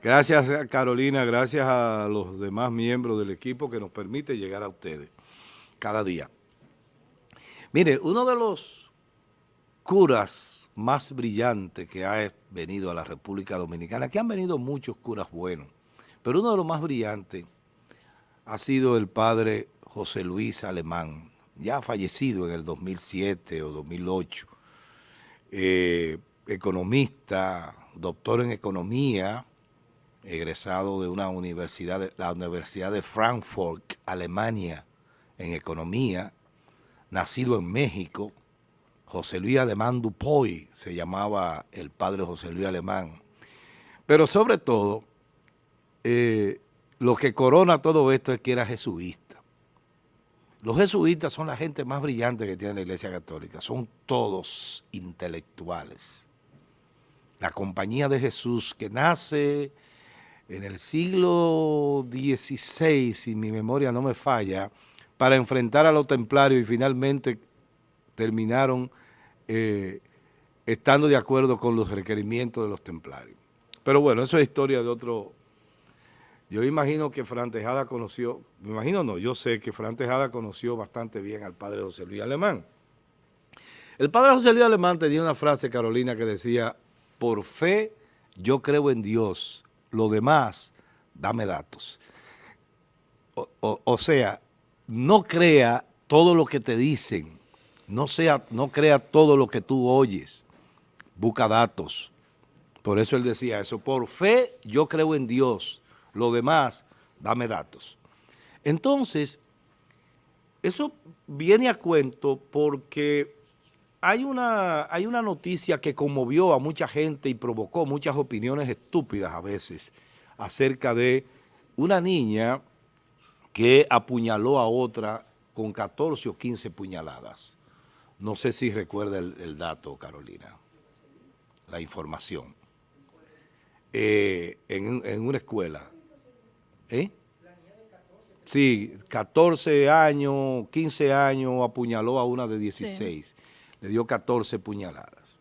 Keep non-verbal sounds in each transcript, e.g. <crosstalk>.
Gracias Carolina, gracias a los demás miembros del equipo que nos permite llegar a ustedes cada día. Mire, uno de los curas más brillantes que ha venido a la República Dominicana, que han venido muchos curas buenos, pero uno de los más brillantes ha sido el padre José Luis Alemán, ya fallecido en el 2007 o 2008, eh, economista, doctor en economía, egresado de una universidad, la Universidad de Frankfurt, Alemania, en economía, nacido en México, José Luis Alemán Dupoy, se llamaba el padre José Luis Alemán. Pero sobre todo, eh, lo que corona todo esto es que era jesuita. Los jesuitas son la gente más brillante que tiene la Iglesia Católica, son todos intelectuales. La compañía de Jesús que nace en el siglo XVI, si mi memoria no me falla, para enfrentar a los templarios y finalmente terminaron eh, estando de acuerdo con los requerimientos de los templarios. Pero bueno, eso es historia de otro... Yo imagino que Fran Tejada conoció, me imagino no, yo sé que Fran Tejada conoció bastante bien al padre José Luis Alemán. El padre José Luis Alemán tenía una frase, Carolina, que decía, por fe yo creo en Dios, lo demás, dame datos. O, sea, no crea todo lo que te dicen, no, sea, no crea todo lo que tú oyes, busca datos. Por eso él decía eso, por fe yo creo en Dios, lo demás, dame datos. Entonces, eso viene a cuento porque hay una, hay una noticia que conmovió a mucha gente y provocó muchas opiniones estúpidas a veces acerca de una niña que apuñaló a otra con 14 o 15 puñaladas. No sé si recuerda el, dato, Carolina, la información. Eh, en, una escuela. ¿Eh? Sí, 14 años, 15 años, apuñaló a una de 16 le dio 14 puñaladas.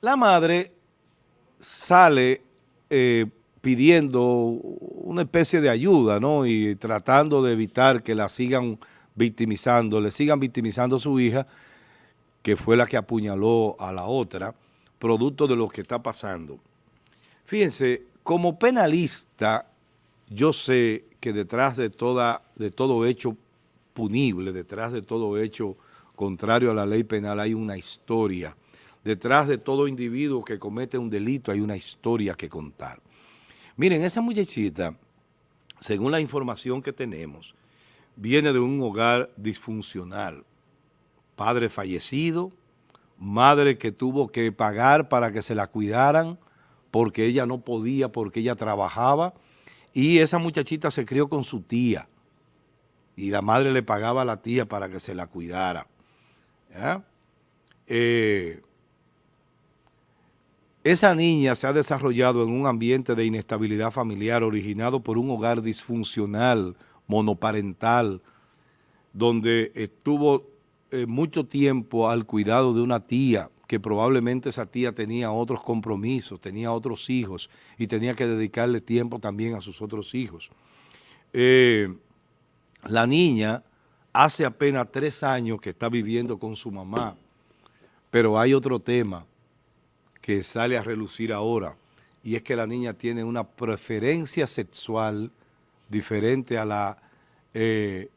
La madre sale eh, pidiendo una especie de ayuda, ¿no? Y tratando de evitar que la sigan victimizando, le sigan victimizando a su hija, que fue la que apuñaló a la otra, producto de lo que está pasando. Fíjense, como penalista, yo sé que detrás de, toda, de todo hecho punible, detrás de todo hecho contrario a la ley penal, hay una historia. Detrás de todo individuo que comete un delito hay una historia que contar. Miren, esa muchachita, según la información que tenemos, viene de un hogar disfuncional. Padre fallecido, madre que tuvo que pagar para que se la cuidaran porque ella no podía, porque ella trabajaba, y esa muchachita se crió con su tía, y la madre le pagaba a la tía para que se la cuidara. Eh, esa niña se ha desarrollado en un ambiente de inestabilidad familiar originado por un hogar disfuncional, monoparental, donde estuvo eh, mucho tiempo al cuidado de una tía, que probablemente esa tía tenía otros compromisos, tenía otros hijos y tenía que dedicarle tiempo también a sus otros hijos. Eh, la niña hace apenas tres años que está viviendo con su mamá, pero hay otro tema que sale a relucir ahora, y es que la niña tiene una preferencia sexual diferente a la, eh,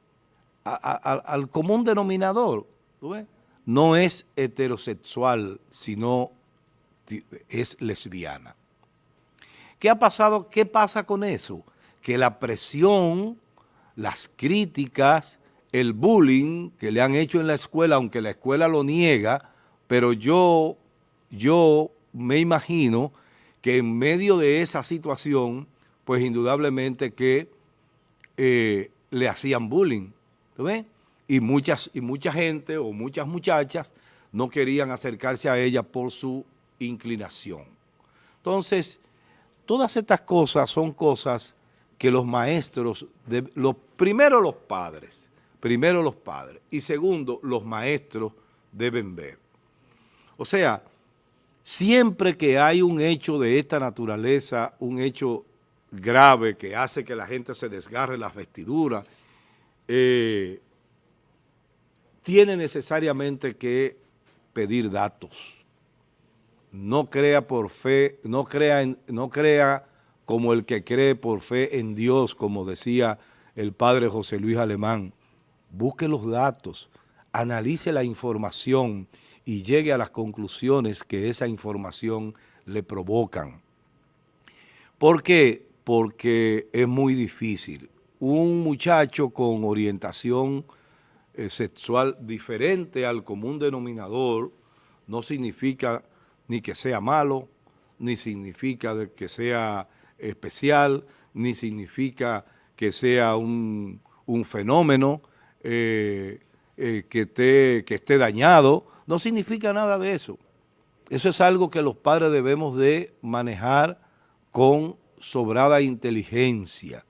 al común denominador. No es heterosexual, sino es lesbiana. ¿Qué ha pasado? ¿Qué pasa con eso? Que la presión, las críticas, el bullying que le han hecho en la escuela, aunque la escuela lo niega, pero yo, yo me imagino que en medio de esa situación, pues indudablemente que eh, le hacían bullying, ves? Y, muchas, y mucha gente o muchas muchachas no querían acercarse a ella por su inclinación. Entonces, todas estas cosas son cosas que los maestros, de, los, primero los padres, primero los padres y segundo los maestros deben ver. O sea, siempre que hay un hecho de esta naturaleza, un hecho grave que hace que la gente se desgarre las vestiduras, eh, tiene necesariamente que pedir datos. No crea por fe, no crea, no crea como el que cree por fe en Dios, como decía el padre José Luis Alemán. Busque los datos, analice la información y llegue a las conclusiones que esa información le provocan. ¿Por qué? Porque es muy difícil. Un muchacho con orientación eh, sexual diferente al común denominador no significa ni que sea malo, ni significa que sea especial, ni significa que sea un, fenómeno eh, eh, que, esté, que esté dañado, no significa nada de eso. Eso es algo que los padres debemos de manejar con sobrada inteligencia,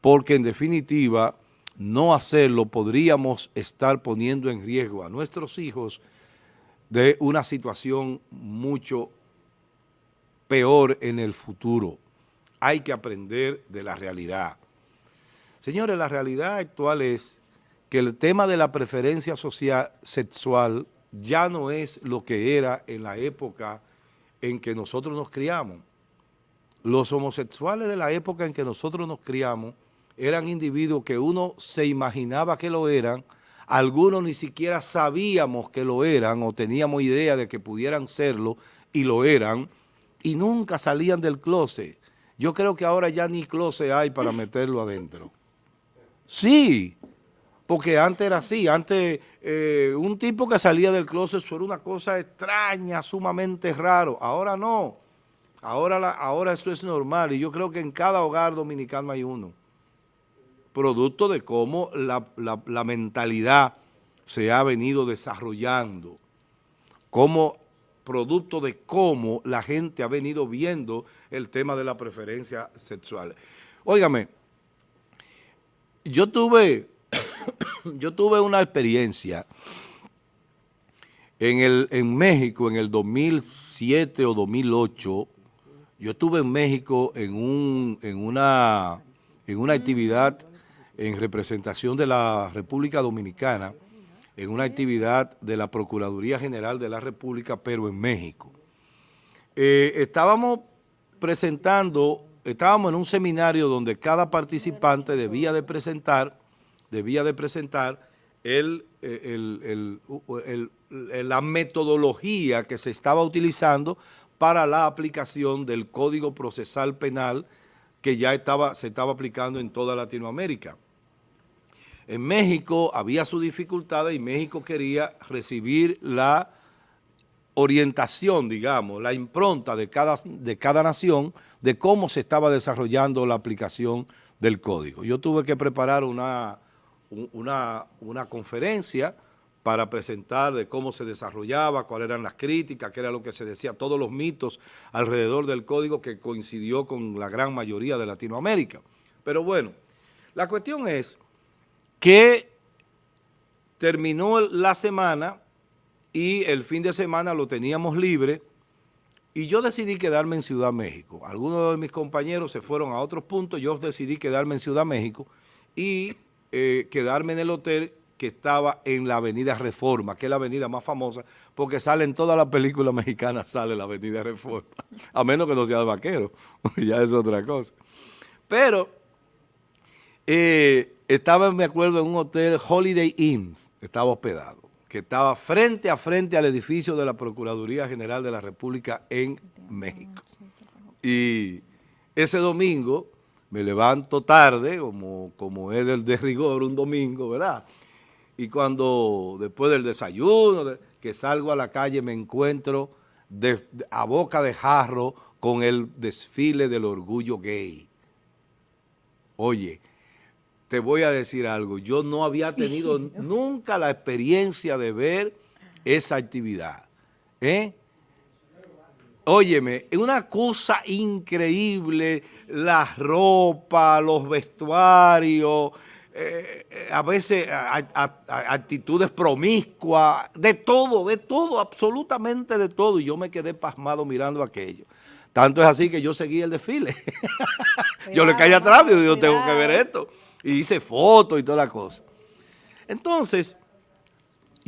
porque en definitiva no hacerlo podríamos estar poniendo en riesgo a nuestros hijos de una situación mucho peor en el futuro. Hay que aprender de la realidad. Señores, la realidad actual es que el tema de la preferencia social sexual ya no es lo que era en la época en que nosotros nos criamos. Los homosexuales de la época en que nosotros nos criamos eran individuos que uno se imaginaba que lo eran, algunos ni siquiera sabíamos que lo eran o teníamos idea de que pudieran serlo y lo eran, y nunca salían del closet. Yo creo que ahora ya ni closet hay para meterlo adentro. Sí, porque antes era así, antes eh, un tipo que salía del closet eso era una cosa extraña, sumamente raro, ahora no, ahora, ahora eso es normal y yo creo que en cada hogar dominicano hay uno. Producto de cómo la, mentalidad se ha venido desarrollando, como producto de cómo la gente ha venido viendo el tema de la preferencia sexual. Óigame, yo tuve, <coughs> yo tuve una experiencia en, el, en México en el 2007 o 2008, yo estuve en México en, un, en, una, en una actividad en representación de la República Dominicana en una actividad de la Procuraduría General de la República, pero en México. Eh, estábamos presentando, estábamos en un seminario donde cada participante debía de presentar, debía de presentar el, eh, la metodología que se estaba utilizando para la aplicación del Código Procesal Penal que ya estaba, se estaba aplicando en toda Latinoamérica. En México había su dificultad y México quería recibir la orientación, digamos, la impronta de cada, de cada nación de cómo se estaba desarrollando la aplicación del código. Yo tuve que preparar una, una, una conferencia para presentar de cómo se desarrollaba, cuáles eran las críticas, qué era lo que se decía, todos los mitos alrededor del código que coincidió con la gran mayoría de Latinoamérica. Pero bueno, la cuestión es que terminó la semana y el fin de semana lo teníamos libre y yo decidí quedarme en Ciudad México. Algunos de mis compañeros se fueron a otros puntos, yo decidí quedarme en Ciudad México y eh, quedarme en el hotel que estaba en la avenida Reforma, que es la avenida más famosa, porque sale en todas las películas <laughs> mexicanas, sale la avenida Reforma, a menos que no sea de vaquero, <laughs> ya es otra cosa. Pero eh, estaba, me acuerdo, en un hotel Holiday Inn, estaba hospedado, que estaba frente a frente al edificio de la Procuraduría General de la República en México. Y ese domingo me levanto tarde, como, como es del de rigor un domingo, ¿verdad? Y cuando después del desayuno, que salgo a la calle, me encuentro a boca de jarro con el desfile del orgullo gay. Oye, te voy a decir algo, yo no había tenido <laughs> nunca la experiencia de ver esa actividad. ¿eh? Óyeme, es una cosa increíble, la ropa, los vestuarios, eh, eh, a veces actitudes promiscuas, de todo, de todo, absolutamente de todo. Y yo me quedé pasmado mirando aquello. Tanto es así que yo seguí el desfile. <laughs> yo le caí atrás y yo tengo que ver esto. Y hice fotos y toda la cosa. Entonces,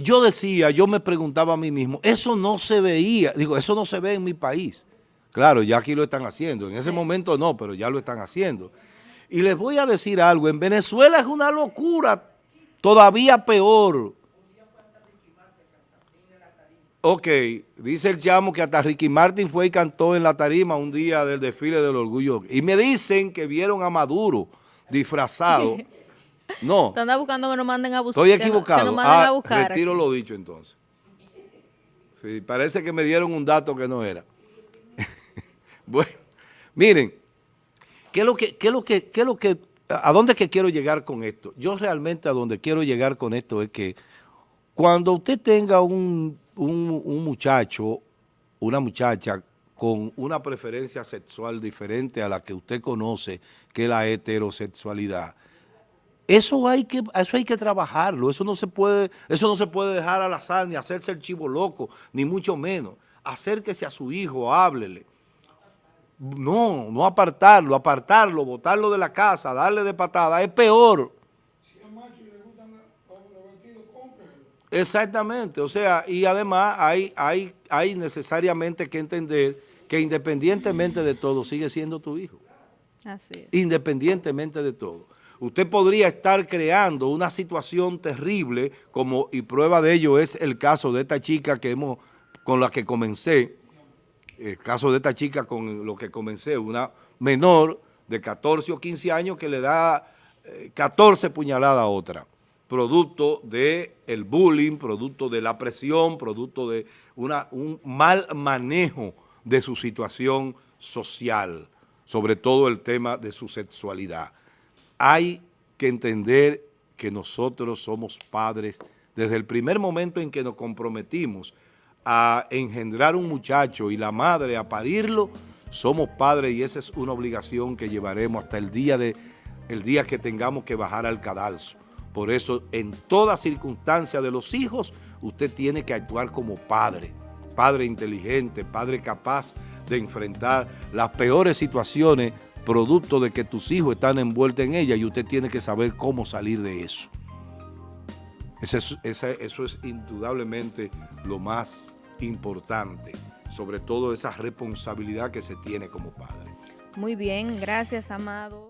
yo decía, yo me preguntaba a mí mismo, eso no se veía, digo, eso no se ve en mi país. Claro, ya aquí lo están haciendo. En ese momento no, pero ya lo están haciendo. Y les voy a decir algo, en Venezuela es una locura, todavía peor. Ok, dice el chamo que hasta Ricky Martin fue y cantó en la tarima un día del desfile del orgullo. Y me dicen que vieron a Maduro disfrazado. <laughs> No. Están buscando que nos manden a buscar. Estoy equivocado. ah, retiro lo dicho entonces. Sí, parece que me dieron un dato que no era. <laughs> bueno, miren, ¿qué es lo que, qué es lo que, qué es lo que, a dónde es que quiero llegar con esto? Yo realmente a donde quiero llegar con esto es que cuando usted tenga un un, muchacho, una muchacha con una preferencia sexual diferente a la que usted conoce, que es la heterosexualidad, eso hay que, eso hay que trabajarlo, eso no se puede, eso no se puede dejar al azar, ni hacerse el chivo loco, ni mucho menos. Acérquese a su hijo, háblele. No, no apartarlo, apartarlo, botarlo de la casa, darle de patada, es peor. Exactamente, o sea, y además hay, hay, hay necesariamente que entender que independientemente de todo sigue siendo tu hijo. Así es. Independientemente de todo. Usted podría estar creando una situación terrible, como y prueba de ello es el caso de esta chica que hemos, con la que comencé, el caso de esta chica con lo que comencé, una menor de 14 o 15 años que le da 14 eh, puñaladas a otra producto del el bullying, producto de la presión, producto de una, un mal manejo de su situación social, sobre todo el tema de su sexualidad. Hay que entender que nosotros somos padres desde el primer momento en que nos comprometimos a engendrar un muchacho y la madre a parirlo, somos padres y esa es una obligación que llevaremos hasta el día, de, el día que tengamos que bajar al cadalso. Por eso, en toda circunstancia de los hijos, usted tiene que actuar como padre, padre inteligente, padre capaz de enfrentar las peores situaciones producto de que tus hijos están envueltos en ella y usted tiene que saber cómo salir de eso. Eso es, eso es indudablemente lo más importante, sobre todo esa responsabilidad que se tiene como padre. Muy bien, gracias, Amado.